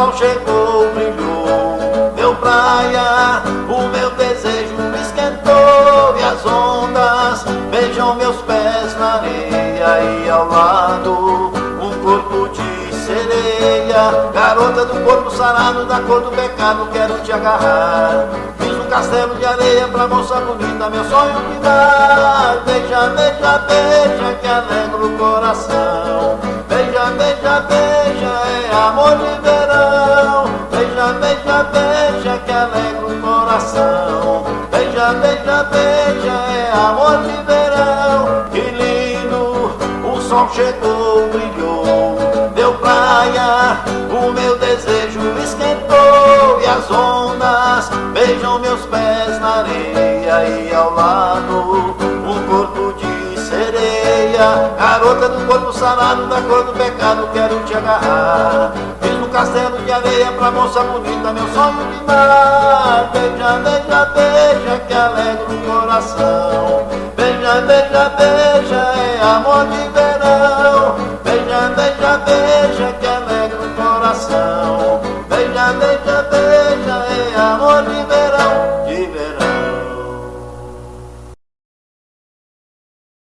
sol chegou, brilhou, deu praia, o meu desejo me esquentou e as ondas beijam meus pés na areia e ao lado um corpo de sereia, garota do corpo sarado da cor do pecado, quero te agarrar. Fiz um castelo de areia pra moça bonita, meu sonho me dá. Beija, beija, beija, que alegra o coração. Beija, beija, beija, é amor de verão. Beija, beija, beija, que alegra o coração. Beija, beija, beija, é amor de verão. Que lindo, o sol chegou, brilhou, deu praia, o meu desejo esquentou e as ondas beijam meus pés na areia e ao lado Garota do corpo sarado, da cor do pecado, quero te agarrar. Fiz um castelo de areia pra moça bonita, meu sonho de mar Beija, beija, beija, que alegra o coração. Beija, beija, beija, é amor de verão. Beija, beija, beija, que alegra o coração. Beija, beija, beija, é amor de verão.